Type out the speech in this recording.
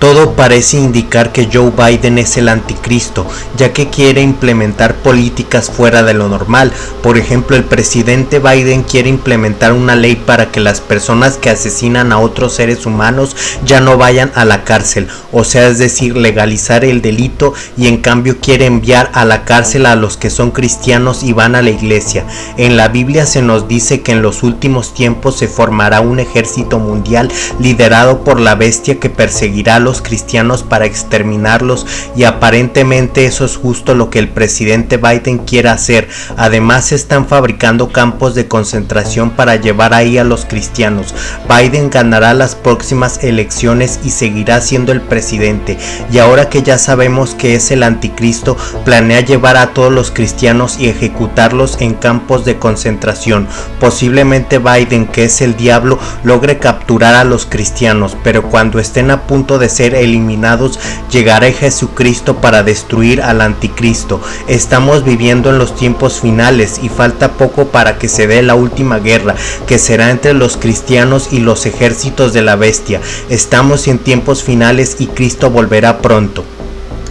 Todo parece indicar que Joe Biden es el anticristo, ya que quiere implementar políticas fuera de lo normal. Por ejemplo, el presidente Biden quiere implementar una ley para que las personas que asesinan a otros seres humanos ya no vayan a la cárcel, o sea, es decir, legalizar el delito y en cambio quiere enviar a la cárcel a los que son cristianos y van a la iglesia. En la Biblia se nos dice que en los últimos tiempos se formará un ejército mundial liderado por la bestia que perseguirá a los cristianos para exterminarlos y aparentemente eso es justo lo que el presidente Biden quiere hacer. Además están fabricando campos de concentración para llevar ahí a los cristianos. Biden ganará las próximas elecciones y seguirá siendo el presidente. Y ahora que ya sabemos que es el anticristo, planea llevar a todos los cristianos y ejecutarlos en campos de concentración. Posiblemente Biden, que es el diablo, logre capturar a los cristianos, pero cuando estén a punto de ser eliminados, llegará Jesucristo para destruir al anticristo. Estamos viviendo en los tiempos finales y falta poco para que se dé la última guerra, que será entre los cristianos y los ejércitos de la bestia. Estamos en tiempos finales y Cristo volverá pronto.